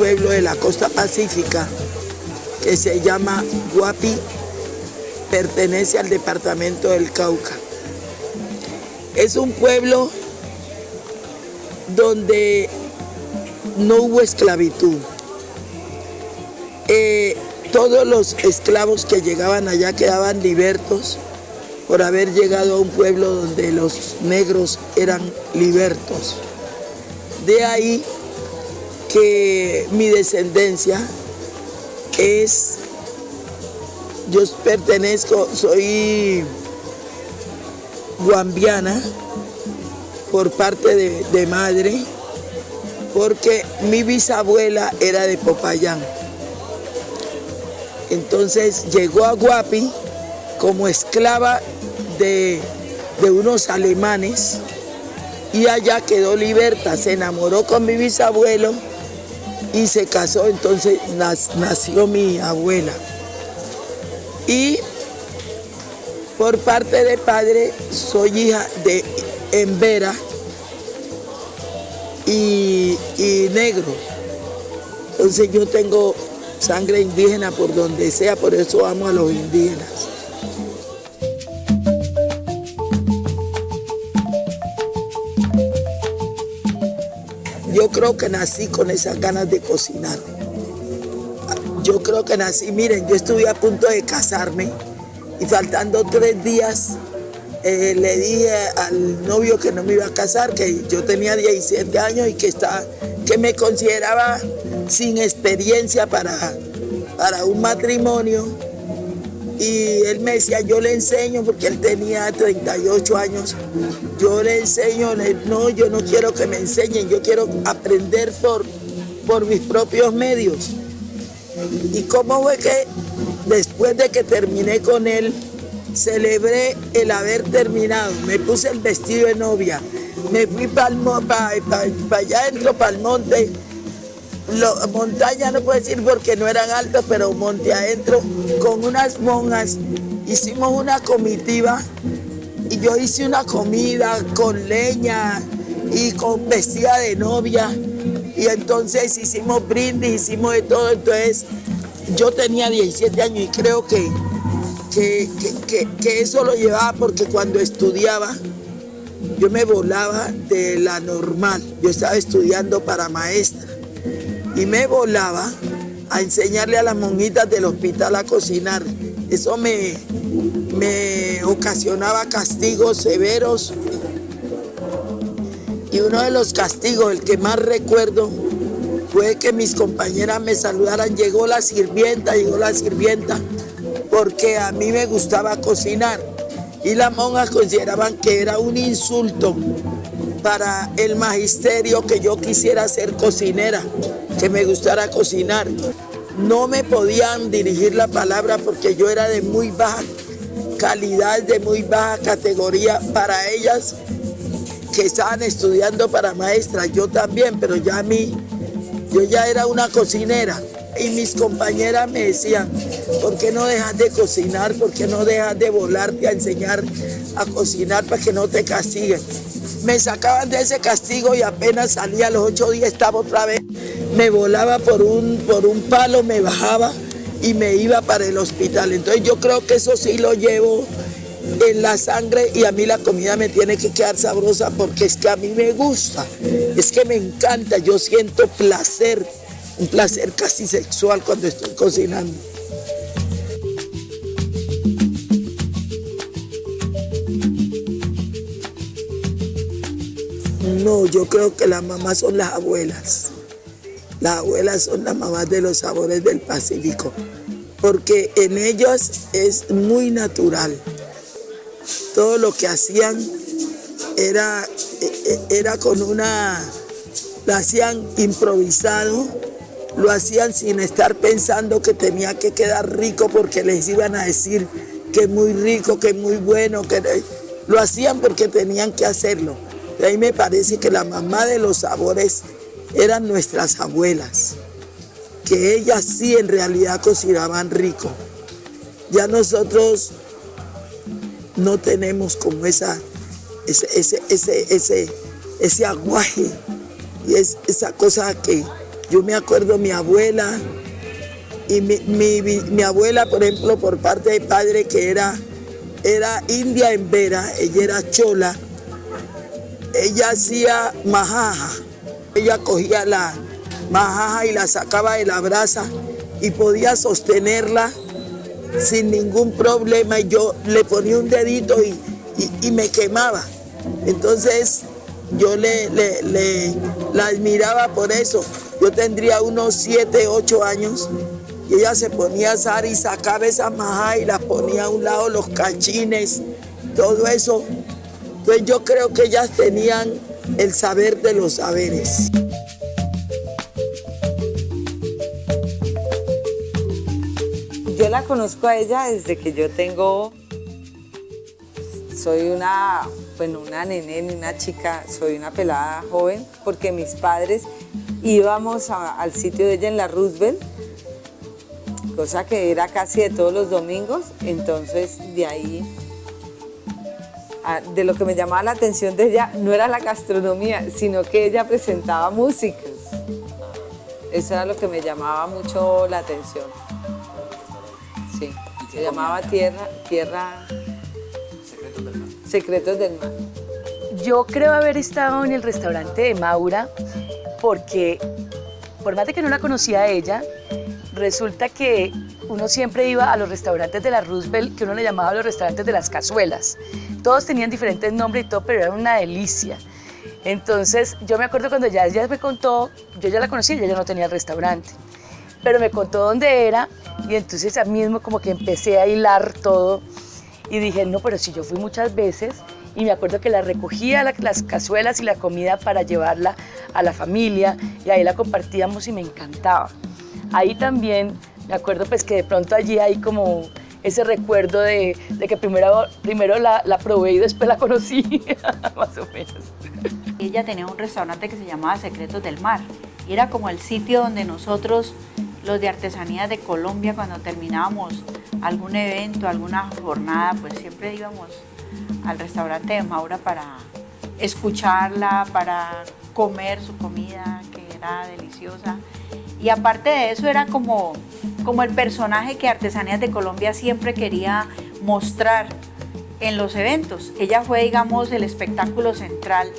pueblo de la costa pacífica que se llama Guapi, pertenece al departamento del Cauca. Es un pueblo donde no hubo esclavitud. Eh, todos los esclavos que llegaban allá quedaban libertos por haber llegado a un pueblo donde los negros eran libertos. De ahí que mi descendencia es, yo pertenezco, soy guambiana por parte de, de madre, porque mi bisabuela era de Popayán. Entonces llegó a Guapi como esclava de, unos alemanes y allá quedó liberta, se enamoró con mi bisabuelo y se casó, entonces nació mi abuela. Y por parte de padre soy hija de Embera y, y negro. Entonces yo tengo sangre indígena por donde sea, por eso amo a los indígenas. Yo creo que nací con esas ganas de cocinar. Yo creo que nací, miren, yo estuve a punto de casarme y faltando tres días eh, le dije al novio que no me iba a casar, que yo tenía 17 años y que, estaba, que me consideraba sin experiencia para, para un matrimonio. Y él me decía, yo le enseño, porque él tenía 38 años, yo le enseño, no, yo no quiero que me enseñen, yo quiero aprender por, por mis propios medios. Y cómo fue que después de que terminé con él, celebré el haber terminado, me puse el vestido de novia, me fui para allá dentro, para el monte, montaña no puedo decir porque no eran altas, pero monte adentro, con unas monjas, hicimos una comitiva y yo hice una comida con leña y con vestida de novia. Y entonces hicimos brindis, hicimos de todo, entonces yo tenía 17 años y creo que que, eso lo llevaba porque cuando estudiaba yo me volaba de la normal. Yo estaba estudiando para maestra y me volaba a enseñarle a las monjitas del hospital a cocinar. Eso me, me ocasionaba castigos severos. Y uno de los castigos, el que más recuerdo, fue que mis compañeras me saludaran. Llegó la sirvienta, llegó la sirvienta porque a mí me gustaba cocinar y las monjas consideraban que era un insulto para el magisterio que yo quisiera ser cocinera, que me gustara cocinar. No me podían dirigir la palabra porque yo era de muy baja calidad, de muy baja categoría para ellas que estaban estudiando para maestras, yo también, pero ya a mí, yo ya era una cocinera y mis compañeras me decían, ¿por qué no dejas de cocinar? ¿Por qué no dejas de volarte a enseñar a cocinar para que no te castiguen? Me sacaban de ese castigo y apenas salía a los ocho días estaba otra vez. Me volaba por un, por un palo, me bajaba y me iba para el hospital. Entonces yo creo que eso sí lo llevo en la sangre y a mí la comida me tiene que quedar sabrosa porque es que a mí me gusta, es que me encanta, yo siento placer un placer casi sexual cuando estoy cocinando. No, yo creo que las mamás son las abuelas. Las abuelas son las mamás de los sabores del Pacífico, porque en ellas es muy natural. Todo lo que hacían era, e, e, era con una, lo hacían improvisado, lo hacían sin estar pensando que tenía que quedar rico porque les iban a decir que es muy rico, que es muy bueno, que lo hacían porque tenían que hacerlo. Y ahí me parece que la mamá de los sabores eran nuestras abuelas, que ellas sí en realidad cocinaban rico. Ya nosotros no tenemos como esa, ese, ese, ese, ese, ese aguaje y es esa cosa que Yo me acuerdo mi abuela, y mi, mi- mi- mi abuela, por ejemplo, por parte de padre, que era, era india en Vera, ella era chola, ella hacía majaja. Ella cogía la majaja y la sacaba de la brasa y podía sostenerla sin ningún problema. Y yo le ponía un dedito y, y- me quemaba. Entonces yo le, le- le- la admiraba por eso. Yo tendría unos 7, 8 años y ella se ponía a asar y sacaba esa majaja y la ponía a un lado los cachines, todo eso. Pues yo creo que ellas tenían el saber de los saberes. Yo la conozco a ella desde que yo tengo, soy una, bueno, una nene, ni una chica, soy una pelada joven, porque mis padres íbamos al sitio de ella en la Roosevelt, cosa que era casi de todos los domingos, entonces de ahí, ah, de lo que me llamaba la atención de ella no era la gastronomía, sino que ella presentaba músicas. Eso era lo que me llamaba mucho la atención. Sí, se llamaba Tierra, Tierra... Secretos del Mar. Yo creo haber estado en el restaurante de Maura porque, por más de que no la conocía a ella, resulta que uno siempre iba a los restaurantes de la Roosevelt, que uno le llamaba los restaurantes de las cazuelas. Todos tenían diferentes nombres y todo, pero era una delicia. Entonces, yo me acuerdo cuando ya ella me contó, yo ya la conocía, ella ya no tenía el restaurante, pero me contó dónde era y entonces a mismo como que empecé a hilar todo y dije, no, pero si yo fui muchas veces y me acuerdo que la recogía la- las cazuelas y la comida para llevarla a la familia y ahí la compartíamos y me encantaba. Ahí también me acuerdo pues que de pronto allí hay como ese recuerdo de, de que primero, primero la, la probé y después la conocí, más o menos. Ella tenía un restaurante que se llamaba Secretos del Mar. Y era como el sitio donde nosotros, los de artesanías de Colombia, cuando terminábamos algún evento, alguna jornada, pues siempre íbamos al restaurante de Maura para escucharla, para comer su comida, que era deliciosa. Y aparte de eso era como, como el personaje que Artesanías de Colombia siempre quería mostrar en los eventos. Ella fue, digamos, el espectáculo central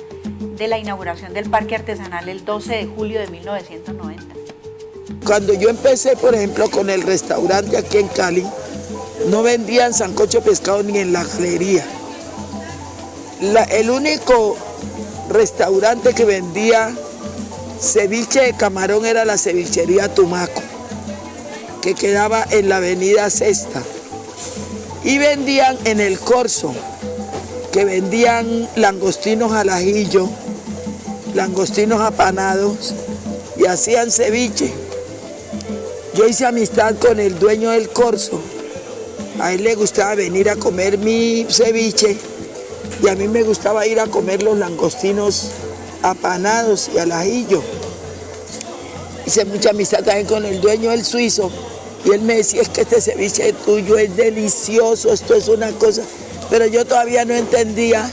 de la inauguración del Parque Artesanal el 12 de julio de 1990. Cuando yo empecé, por ejemplo, con el restaurante aquí en Cali, no vendían sancocho pescado ni en la galería. El único restaurante que vendía ceviche de camarón era la cevichería Tumaco, que quedaba en la avenida Sexta. Y vendían en el Corso, que vendían langostinos al ajillo, langostinos apanados y hacían ceviche. Yo hice amistad con el dueño del Corso. A él le gustaba venir a comer mi ceviche y a mí me gustaba ir a comer los langostinos apanados y al ajillo. Hice mucha amistad también con el dueño del suizo y él me decía, es que este ceviche tuyo es delicioso, esto es una cosa. Pero yo todavía no entendía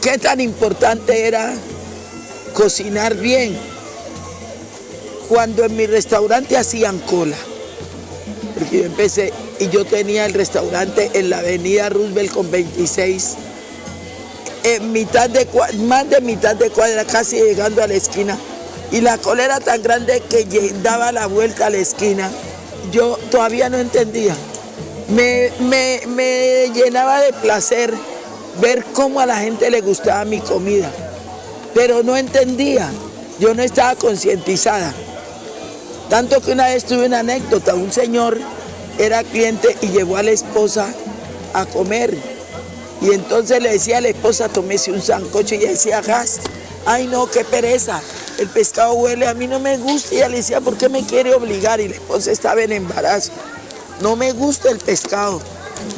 qué tan importante era cocinar bien cuando en mi restaurante hacían cola. Porque yo empecé y yo tenía el restaurante en la avenida Roosevelt con 26, en mitad de, más de mitad de cuadra, casi llegando a la esquina. Y la cola era tan grande que daba la vuelta a la esquina. Yo todavía no entendía. Me, me- me llenaba de placer ver cómo a la gente le gustaba mi comida, pero no entendía. Yo no estaba concientizada. Tanto que una vez tuve una anécdota, un señor era cliente y llevó a la esposa a comer. Y entonces le decía a la esposa, tómese un sancocho y ella decía, gas, ay no, qué pereza, el pescado huele, a mí no me gusta. Y ella le decía, ¿por qué me quiere obligar? Y la esposa estaba en embarazo, no me gusta el pescado.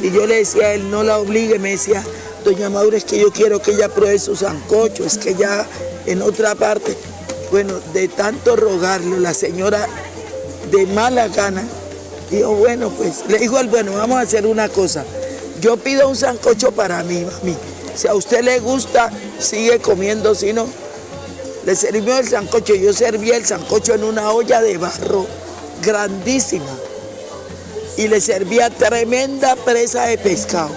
Y yo le decía a él, no la obligue, me decía, doña Maura, es que yo quiero que ella pruebe su sancocho, es que ya en otra parte. Bueno, de tanto rogarlo, la señora de mala gana dijo, bueno, pues le dijo al bueno, vamos a hacer una cosa. Yo pido un sancocho para mí, mami. Si a usted le gusta, sigue comiendo, si no. Le servimos el sancocho. Yo servía el sancocho en una olla de barro grandísima. Y le servía tremenda presa de pescado.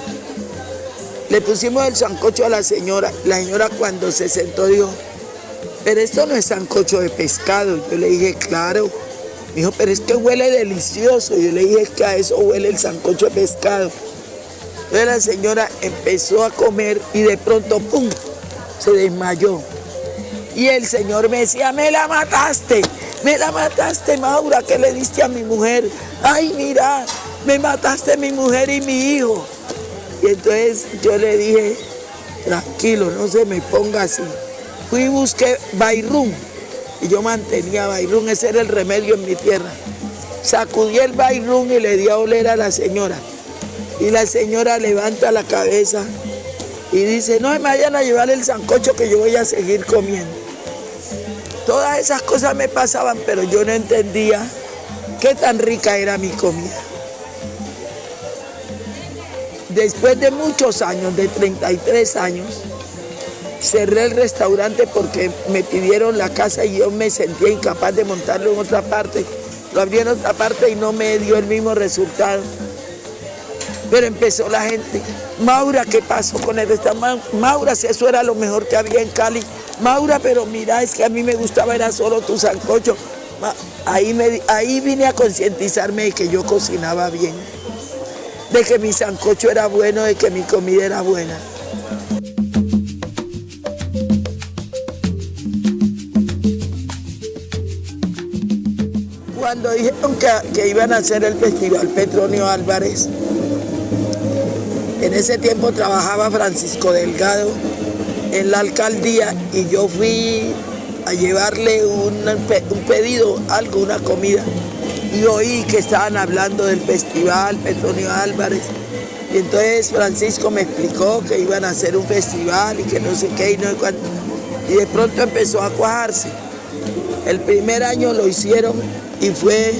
Le pusimos el sancocho a la señora. La señora cuando se sentó dijo, pero esto no es sancocho de pescado. Yo le dije, claro. Me dijo, pero es que huele delicioso. Yo le dije, que a eso huele el sancocho de pescado. Entonces la señora empezó a comer y de pronto, ¡pum!, se desmayó. Y el señor me decía, me la mataste, me la mataste, Maura, ¿qué le diste a mi mujer? Ay, mira, me mataste mi mujer y mi hijo. Y entonces yo le dije, tranquilo, no se me ponga así. Fui y busqué Bayrún y yo mantenía Bayrún, ese era el remedio en mi tierra. Sacudí el Bayrún y le di a oler a la señora. Y la señora levanta la cabeza y dice, no me vayan a llevar el sancocho que yo voy a seguir comiendo. Todas esas cosas me pasaban, pero yo no entendía qué tan rica era mi comida. Después de muchos años, de 33 años, cerré el restaurante porque me pidieron la casa y yo me sentía incapaz de montarlo en otra parte. Lo abrí en otra parte y no me dio el mismo resultado. Pero empezó la gente, Maura, ¿qué pasó con el restaurante? Maura, si eso era lo mejor que había en Cali. Maura, pero mira, es que a mí me gustaba, era solo tu sancocho. Ahí, me, ahí vine a concientizarme de que yo cocinaba bien, de que mi sancocho era bueno, de que mi comida era buena. Cuando dijeron que, que iban a hacer el festival Petronio Álvarez, en ese tiempo trabajaba Francisco Delgado en la alcaldía y yo fui a llevarle un, pedido, algo, una comida. Y oí que estaban hablando del festival Petronio Álvarez. Y entonces Francisco me explicó que iban a hacer un festival y que no sé qué y no sé cuánto. Y de pronto empezó a cuajarse. El primer año lo hicieron y fue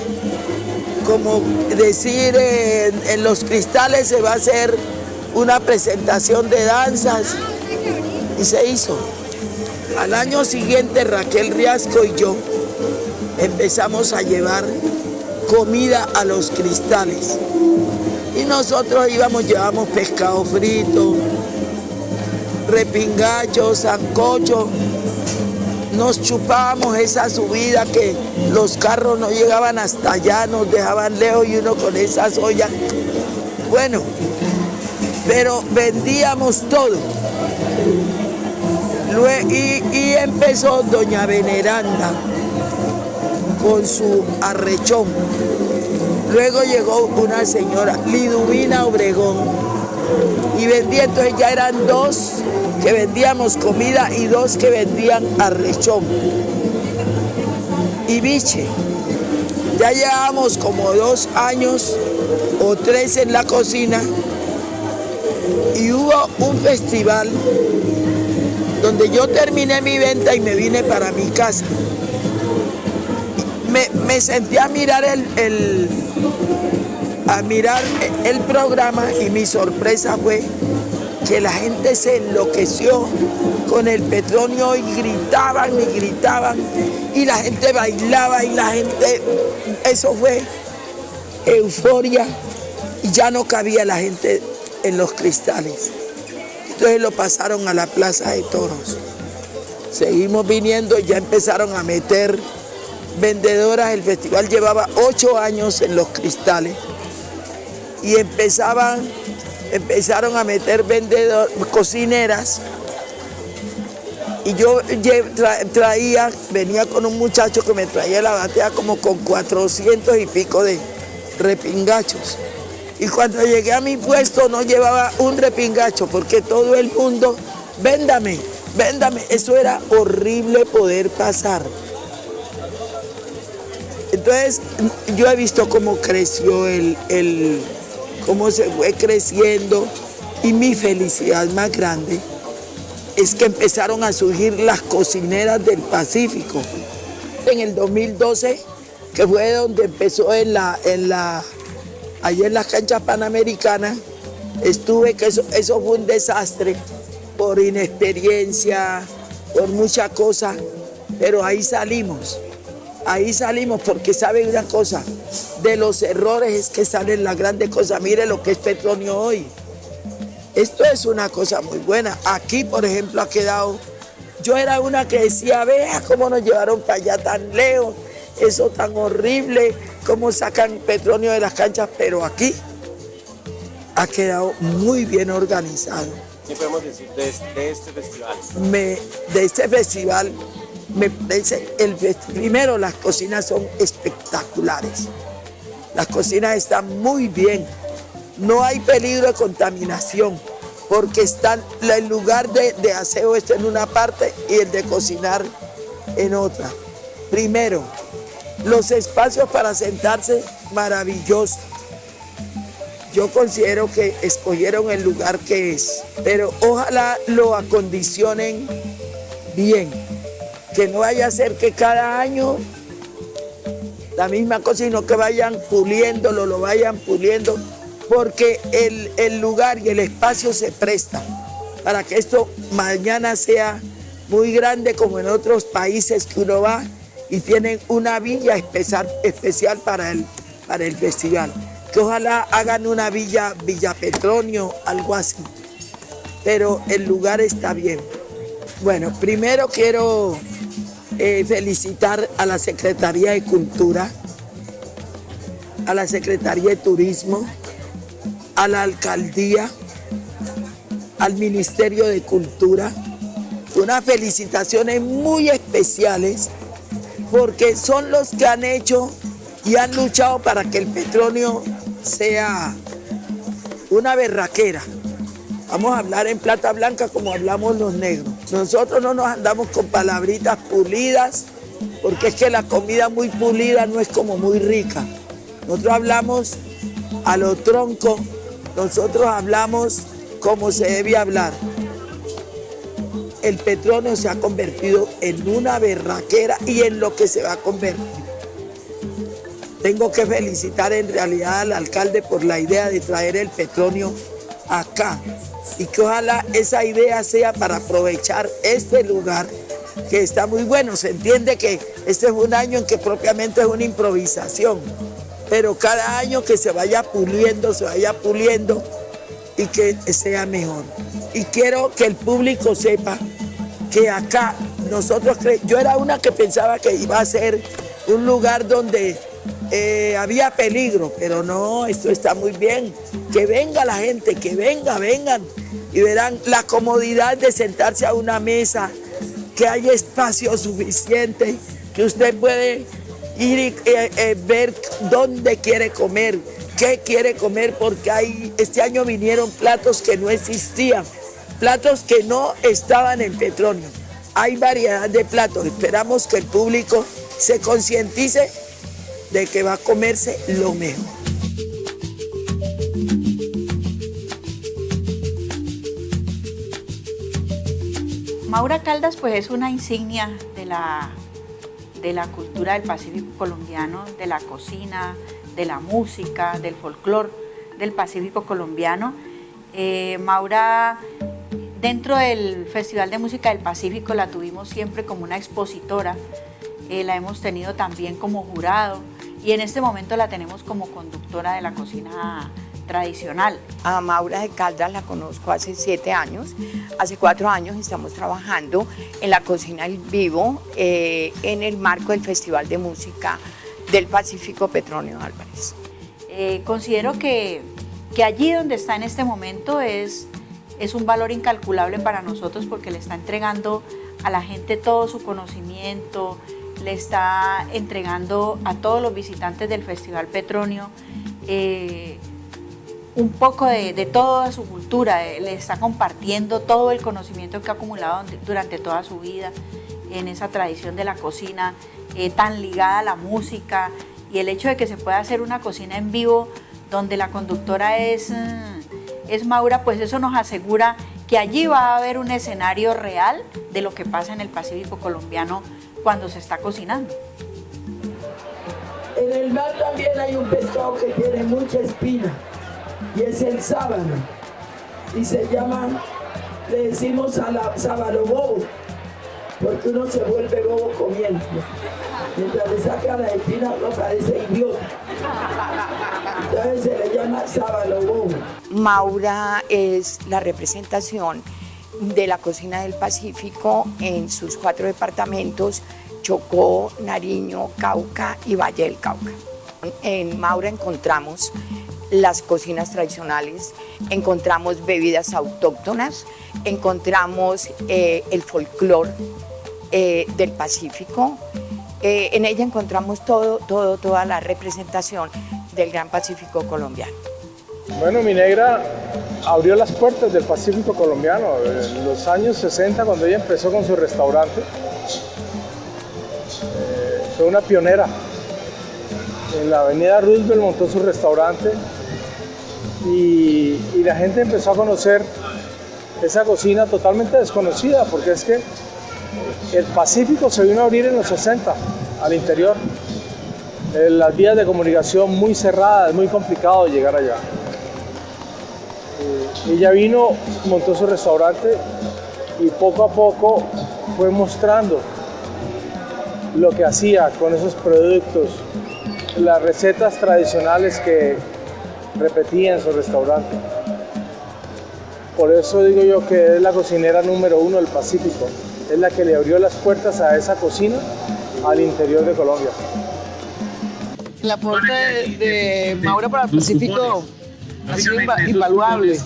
como decir en los cristales se va a hacer una presentación de danzas se hizo. Al año siguiente Raquel Riasco y yo empezamos a llevar comida a los cristales. Y nosotros íbamos, llevamos pescado frito, repingacho, sancocho. Nos chupábamos esa subida que los carros no llegaban hasta allá, nos dejaban lejos y uno con esas ollas. Bueno, pero vendíamos todo. Y, empezó doña Veneranda con su arrechón. Luego llegó una señora, Liduvina Obregón, y vendía, entonces ya eran dos que vendíamos comida y dos que vendían arrechón y biche. Ya llevábamos como dos años o tres en la cocina y hubo un festival donde yo terminé mi venta y me vine para mi casa. Me, senté a mirar el, a mirar el programa y mi sorpresa fue que la gente se enloqueció con el petróleo y gritaban y gritaban y la gente bailaba y la gente, eso fue euforia y ya no cabía la gente en los cristales. Entonces lo pasaron a la plaza de toros. Seguimos viniendo, ya empezaron a meter vendedoras. El festival llevaba ocho años en los cristales y empezaban, empezaron a meter vendedoras, cocineras. Y yo traía, venía con un muchacho que me traía la batea como con 400 y pico de repingachos. Y cuando llegué a mi puesto no llevaba un repingacho porque todo el mundo, véndame, véndame. Eso era horrible poder pasar. Entonces yo he visto cómo creció el, el cómo se fue creciendo y mi felicidad más grande es que empezaron a surgir las cocineras del Pacífico. En el 2012, que fue donde empezó en la, en la Allí en las canchas panamericanas estuve, que eso, eso fue un desastre por inexperiencia, por muchas cosas. pero ahí salimos. Ahí salimos porque saben una cosa, de los errores es que salen las grandes cosas. Mire lo que es Petronio hoy. Esto es una cosa muy buena. Aquí, por ejemplo, ha quedado... Yo era una que decía, vea cómo nos llevaron para allá tan lejos, eso tan horrible, cómo sacan Petronio de las canchas, pero aquí ha quedado muy bien organizado. ¿Qué podemos decir de este, este festival? Me, de este festival, me parece, el, primero las cocinas son espectaculares. Las cocinas están muy bien. No hay peligro de contaminación porque están, el lugar de, de aseo está en una parte y el de cocinar en otra. Primero, los espacios para sentarse, maravillosos yo considero que escogieron el lugar que es, pero ojalá lo acondicionen bien, que no vaya a ser que cada año la misma cosa, sino que vayan puliéndolo, lo vayan puliendo, porque el, el lugar y el espacio se presta para que esto mañana sea muy grande como en otros países que uno va y tienen una villa especial, para, el, para el festival que ojalá hagan una villa, Villa Petronio, algo así. Pero el lugar está bien. Bueno, primero quiero eh, felicitar a la Secretaría de Cultura, a la Secretaría de Turismo, a la Alcaldía, al Ministerio de Cultura. Unas felicitaciones muy especiales porque son los que han hecho y han luchado para que el petróleo sea una berraquera. Vamos a hablar en plata blanca como hablamos los negros. Nosotros no nos andamos con palabritas pulidas, porque es que la comida muy pulida no es como muy rica. Nosotros hablamos a lo tronco, nosotros hablamos como se debe hablar. El petróleo se ha convertido en una berraquera y en lo que se va a convertir. Tengo que felicitar en realidad al alcalde por la idea de traer el petróleo acá y que ojalá esa idea sea para aprovechar este lugar que está muy bueno. Se entiende que este es un año en que propiamente es una improvisación, pero cada año que se vaya puliendo, se vaya puliendo y que sea mejor. Y quiero que el público sepa que acá nosotros, yo era una que pensaba que iba a ser un lugar donde eh, había peligro, pero no, esto está muy bien. Que venga la gente, que venga, vengan y verán la comodidad de sentarse a una mesa, que hay espacio suficiente, que usted puede ir y eh, eh, ver dónde quiere comer, qué quiere comer, porque hay, este año vinieron platos que no existían, platos que no estaban en petróleo. Hay variedad de platos, esperamos que el público se concientice de que va a comerse lo mejor. Maura Caldas pues es una insignia de la, de la cultura del Pacífico colombiano, de la cocina, de la música, del folclore del Pacífico colombiano. Eh, Maura, dentro del Festival de Música del Pacífico la tuvimos siempre como una expositora, eh, la hemos tenido también como jurado, y en este momento la tenemos como conductora de la cocina tradicional. A Maura de Caldas la conozco hace siete años. Hace cuatro años estamos trabajando en la cocina en vivo eh, en el marco del Festival de Música del Pacífico Petronio Álvarez. Eh, considero que, que, allí donde está en este momento es, es un valor incalculable para nosotros porque le está entregando a la gente todo su conocimiento, le está entregando a todos los visitantes del Festival Petronio eh, un poco de, toda su cultura, eh, le está compartiendo todo el conocimiento que ha acumulado durante toda su vida en esa tradición de la cocina eh, tan ligada a la música y el hecho de que se pueda hacer una cocina en vivo donde la conductora es, es Maura, pues eso nos asegura que allí va a haber un escenario real de lo que pasa en el Pacífico colombiano cuando se está cocinando. En el mar también hay un pescado que tiene mucha espina y es el sábano y se llama, le decimos a sábano bobo porque uno se vuelve bobo comiendo. Mientras le saca la espina, uno parece idiota. Se le llama. Maura es la representación de la cocina del Pacífico en sus cuatro departamentos, Chocó, Nariño, Cauca y Valle del Cauca. En Maura encontramos las cocinas tradicionales, encontramos bebidas autóctonas, encontramos eh, el folclore eh, del Pacífico. Eh, en ella encontramos todo, todo, toda la representación del Gran Pacífico colombiano. Bueno, mi negra abrió las puertas del Pacífico colombiano en los años 60 cuando ella empezó con su restaurante. fue una pionera. En la avenida Roosevelt montó su restaurante y, y la gente empezó a conocer esa cocina totalmente desconocida porque es que el Pacífico se vino a abrir en los 60 al interior. Las vías de comunicación muy cerradas, muy complicado llegar allá. Eh, ella vino, montó su restaurante y poco a poco fue mostrando lo que hacía con esos productos, las recetas tradicionales que repetía en su restaurante. Por eso digo yo que es la cocinera número uno del Pacífico. Es la que le abrió las puertas a esa cocina al interior de Colombia. El aporte de, Maura para el Pacífico ha sido invaluable.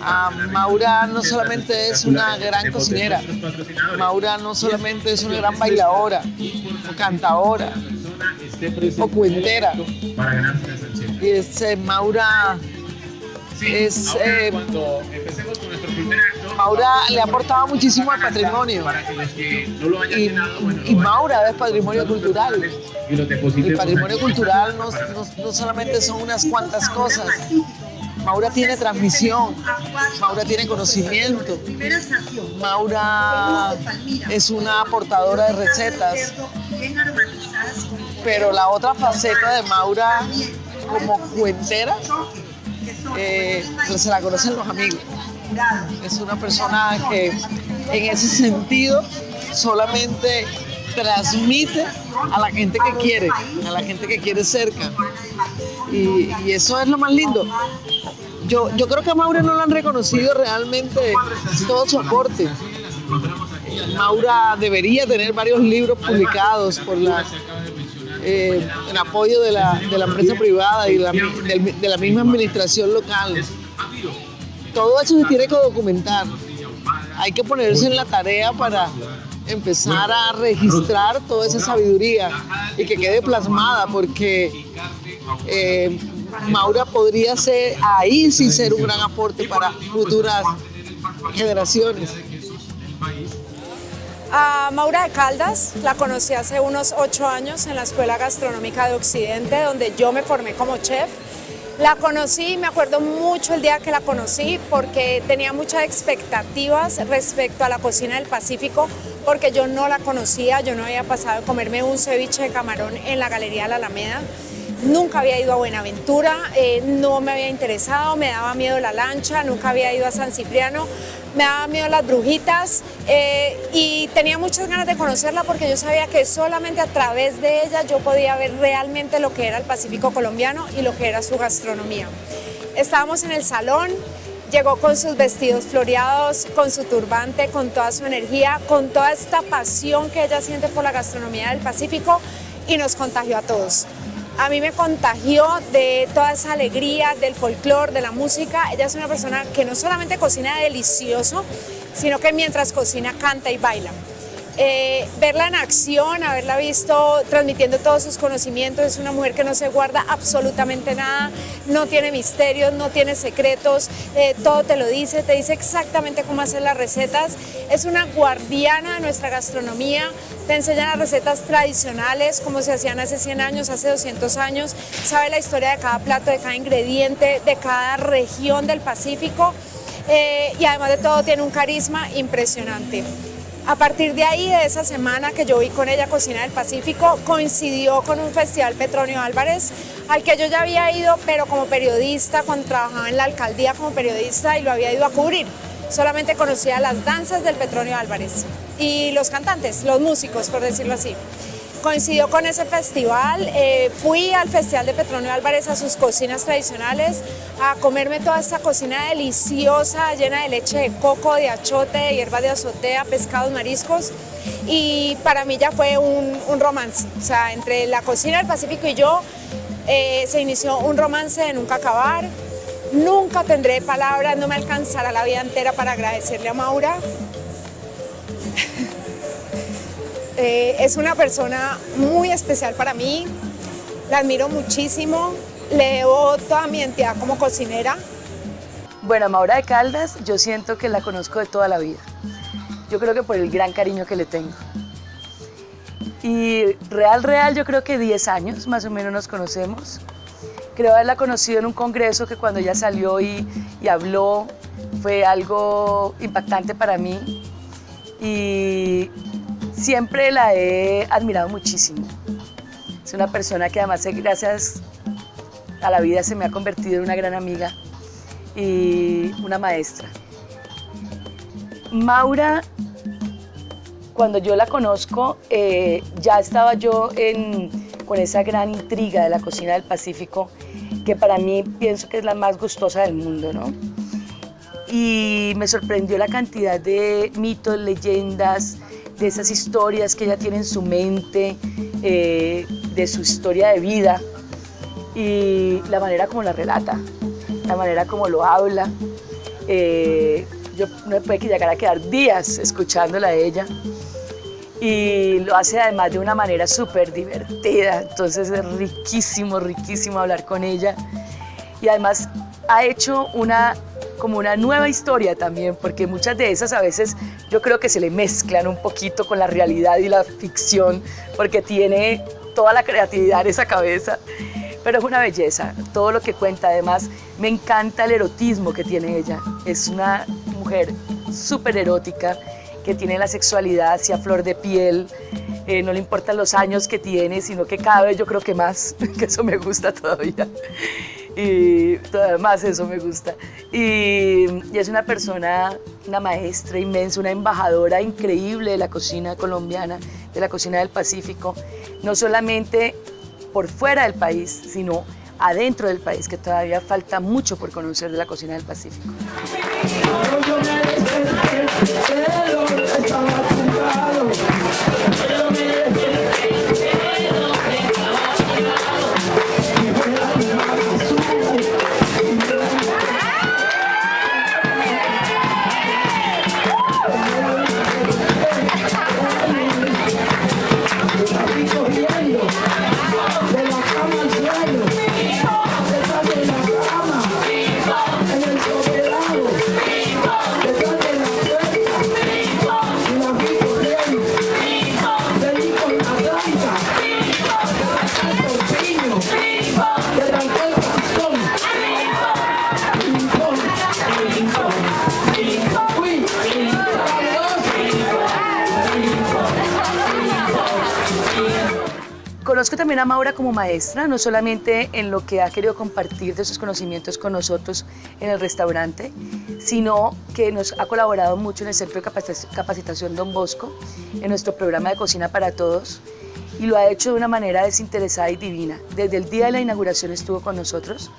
Ah, Maura no solamente es una gran cocinera, Maura no solamente es una gran bailadora, o cantadora, o cuentera. Y este, Maura es, eh, Maura le ha aportado muchísimo al patrimonio. Y, Maura es patrimonio cultural. El patrimonio cultural no, no solamente son unas cuantas cosas. Maura tiene transmisión, Maura tiene conocimiento, Maura es una aportadora de recetas, pero la otra faceta de Maura como cuentera eh, se la conocen los amigos. Es una persona que en ese sentido solamente transmite a la gente que quiere, a la gente que quiere cerca. Y, eso es lo más lindo. Yo, yo creo que a Maura no lo han reconocido realmente todo su aporte. Maura debería tener varios libros publicados por la eh, en apoyo de la, empresa privada y de la misma administración local. Todo eso se tiene que documentar. Hay que ponerse en la tarea para empezar a registrar toda esa sabiduría y que quede plasmada, porque eh, Maura podría ser ahí sin ser un gran aporte para futuras generaciones. A Maura de Caldas la conocí hace unos ocho años en la Escuela Gastronómica de Occidente, donde yo me formé como chef. La conocí, me acuerdo mucho el día que la conocí porque tenía muchas expectativas respecto a la cocina del Pacífico porque yo no la conocía, yo no había pasado de comerme un ceviche de camarón en la Galería de la Alameda. Nunca había ido a Buenaventura, eh, no me había interesado, me daba miedo la lancha, nunca había ido a San Cipriano, me daba miedo las brujitas eh, y tenía muchas ganas de conocerla porque yo sabía que solamente a través de ella yo podía ver realmente lo que era el Pacífico colombiano y lo que era su gastronomía. Estábamos en el salón, llegó con sus vestidos floreados, con su turbante, con toda su energía, con toda esta pasión que ella siente por la gastronomía del Pacífico y nos contagió a todos a mí me contagió de toda esa alegría, del folclore, de la música. Ella es una persona que no solamente cocina delicioso, sino que mientras cocina canta y baila. Eh, verla en acción, haberla visto transmitiendo todos sus conocimientos, es una mujer que no se guarda absolutamente nada, no tiene misterios, no tiene secretos, eh, todo te lo dice, te dice exactamente cómo hacer las recetas, es una guardiana de nuestra gastronomía, te enseña las recetas tradicionales, como se hacían hace 100 años, hace 200 años, sabe la historia de cada plato, de cada ingrediente, de cada región del Pacífico eh, y además de todo tiene un carisma impresionante. A partir de ahí, de esa semana que yo vi con ella Cocina del Pacífico, coincidió con un festival Petronio Álvarez, al que yo ya había ido, pero como periodista, cuando trabajaba en la alcaldía como periodista y lo había ido a cubrir. solamente conocía las danzas del Petronio Álvarez y los cantantes, los músicos, por decirlo así. Coincidió con ese festival, eh, fui al Festival de Petronio Álvarez a sus cocinas tradicionales a comerme toda esta cocina deliciosa, llena de leche de coco, de achote, de hierba de azotea, pescados, mariscos y para mí ya fue un, romance, o sea, entre la cocina del Pacífico y yo eh, se inició un romance de nunca acabar, nunca tendré palabras, no me alcanzará la vida entera para agradecerle a Maura, Eh, es una persona muy especial para mí, la admiro muchísimo, le debo toda mi entidad como cocinera. Bueno, Maura de Caldas, yo siento que la conozco de toda la vida. Yo creo que por el gran cariño que le tengo. Y real, real, yo creo que 10 años más o menos nos conocemos. Creo haberla conocido en un congreso que cuando ella salió y, y habló fue algo impactante para mí. Y Siempre la he admirado muchísimo. Es una persona que además gracias a la vida se me ha convertido en una gran amiga y una maestra. Maura, cuando yo la conozco, eh, ya estaba yo con esa gran intriga de la cocina del Pacífico, que para mí pienso que es la más gustosa del mundo, ¿no? Y me sorprendió la cantidad de mitos, leyendas, de esas historias que ella tiene en su mente, eh, de su historia de vida y la manera como la relata, la manera como lo habla. Eh, yo no me puede llegar a quedar días escuchándola a ella y lo hace además de una manera súper divertida, entonces es riquísimo, riquísimo hablar con ella y además ha hecho una como una nueva historia también, porque muchas de esas a veces yo creo que se le mezclan un poquito con la realidad y la ficción, porque tiene toda la creatividad en esa cabeza, pero es una belleza, todo lo que cuenta, además me encanta el erotismo que tiene ella, es una mujer súper erótica, que tiene la sexualidad hacia flor de piel, eh, no le importan los años que tiene, sino que cada vez yo creo que más, que eso me gusta todavía y además eso me gusta. Y, es una persona, una maestra inmensa, una embajadora increíble de la cocina colombiana, de la cocina del Pacífico, no solamente por fuera del país, sino adentro del país, que todavía falta mucho por conocer de la cocina del Pacífico. También a Maura como maestra, no solamente en lo que ha querido compartir de sus conocimientos con nosotros en el restaurante, sino que nos ha colaborado mucho en el Centro de Capacitación Don Bosco, en nuestro programa de Cocina para Todos, y lo ha hecho de una manera desinteresada y divina. Desde el día de la inauguración estuvo con nosotros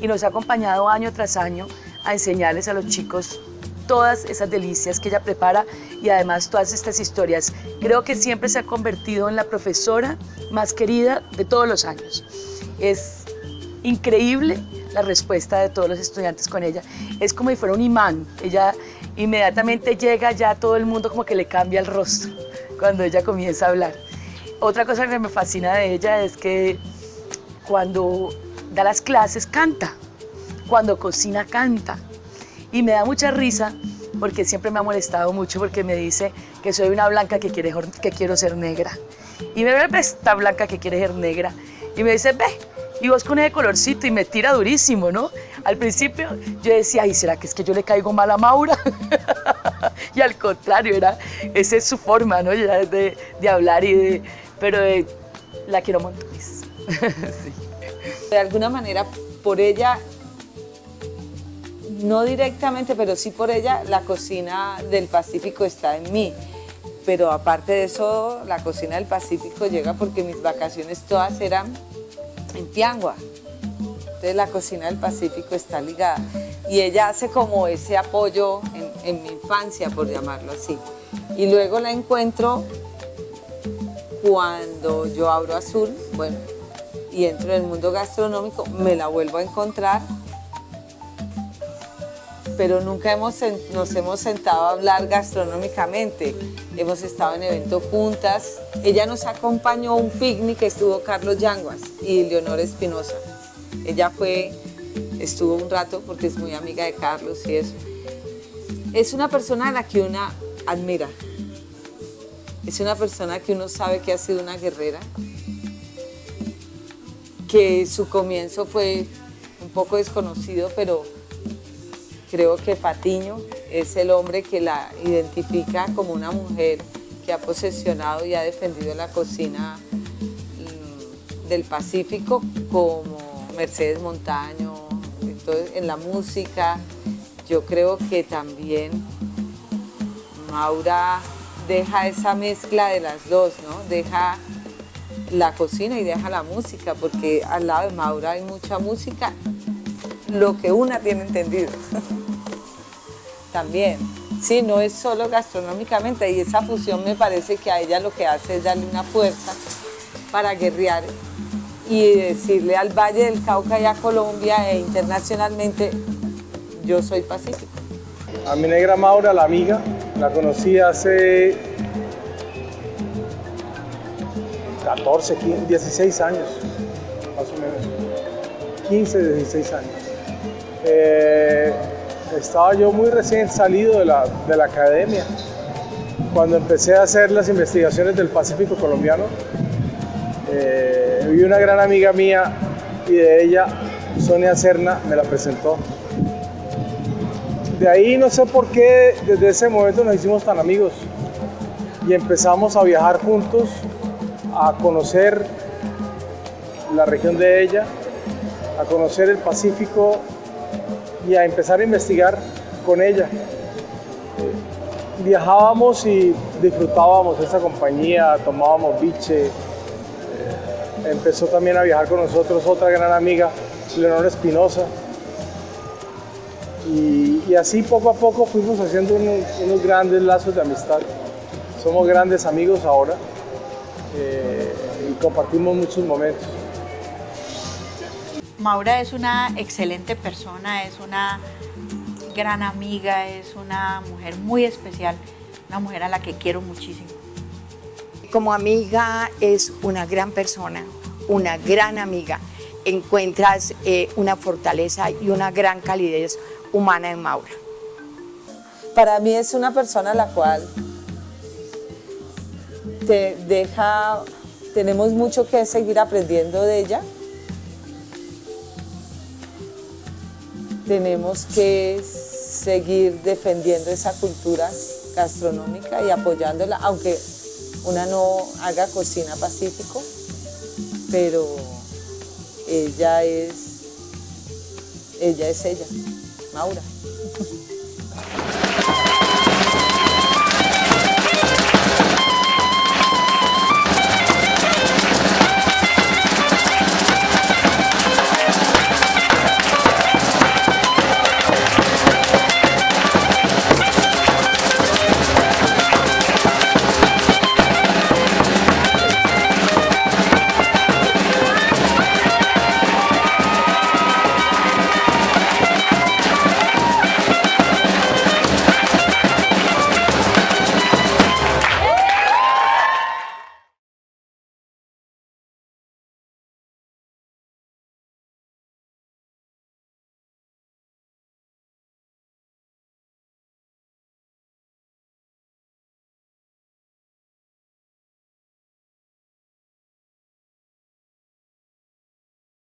y nos ha acompañado año tras año a enseñarles a los chicos todas esas delicias que ella prepara y además todas estas historias. Creo que siempre se ha convertido en la profesora más querida de todos los años. Es increíble la respuesta de todos los estudiantes con ella. Es como si fuera un imán. Ella inmediatamente llega, ya todo el mundo como que le cambia el rostro cuando ella comienza a hablar. Otra cosa que me fascina de ella es que cuando da las clases canta, cuando cocina canta, y me da mucha risa porque siempre me ha molestado mucho porque me dice que soy una blanca que, quiere, que quiero ser negra. Y me ve, esta blanca que quiere ser negra. Y me dice, ve, y vos con ese colorcito y me tira durísimo, ¿no? Al principio yo decía, ay, ¿será que es que yo le caigo mal a Maura? y al contrario, era, esa es su forma, ¿no? De, de hablar y de, pero la quiero montones. De alguna manera, por ella no directamente, pero sí por ella, la cocina del Pacífico está en mí. Pero aparte de eso, la cocina del Pacífico llega porque mis vacaciones todas eran en Piangua. Entonces la cocina del Pacífico está ligada. Y ella hace como ese apoyo en, mi infancia, por llamarlo así. Y luego la encuentro cuando yo abro Azul, bueno, y entro en el mundo gastronómico, me la vuelvo a encontrar pero nunca hemos, nos hemos sentado a hablar gastronómicamente. Hemos estado en eventos juntas. Ella nos acompañó a un picnic estuvo Carlos Yanguas y Leonor Espinosa. Ella fue, estuvo un rato porque es muy amiga de Carlos y eso. Es una persona a la que uno admira. Es una persona que uno sabe que ha sido una guerrera, que su comienzo fue un poco desconocido, pero Creo que Patiño es el hombre que la identifica como una mujer que ha posesionado y ha defendido la cocina mm, del Pacífico como Mercedes Montaño, entonces, en la música. Yo creo que también Maura deja esa mezcla de las dos, ¿no? Deja la cocina y deja la música, porque al lado de Maura hay mucha música, lo que una tiene entendido. también. Sí, no es solo gastronómicamente y esa fusión me parece que a ella lo que hace es darle una fuerza para guerrear y decirle al Valle del Cauca y a Colombia e internacionalmente, yo soy pacífico. A mi negra Maura, la amiga, la conocí hace 14, 15, 16 años, más o menos. 15, 16 años. Eh, estaba yo muy recién salido de la, de la academia. Cuando empecé a hacer las investigaciones del Pacífico colombiano, eh, vi una gran amiga mía y de ella, Sonia Cerna, me la presentó. De ahí no sé por qué desde ese momento nos hicimos tan amigos y empezamos a viajar juntos, a conocer la región de ella, a conocer el Pacífico y a empezar a investigar con ella. Viajábamos y disfrutábamos esa compañía, tomábamos biche. Empezó también a viajar con nosotros otra gran amiga, Leonor Espinosa. Y, así poco a poco fuimos haciendo unos, grandes lazos de amistad. Somos grandes amigos ahora eh, y compartimos muchos momentos. Maura es una excelente persona, es una gran amiga, es una mujer muy especial, una mujer a la que quiero muchísimo. Como amiga es una gran persona, una gran amiga. Encuentras eh, una fortaleza y una gran calidez humana en Maura. Para mí es una persona a la cual te deja, tenemos mucho que seguir aprendiendo de ella, tenemos que seguir defendiendo esa cultura gastronómica y apoyándola, aunque una no haga cocina pacífico, pero ella es ella, es ella Maura.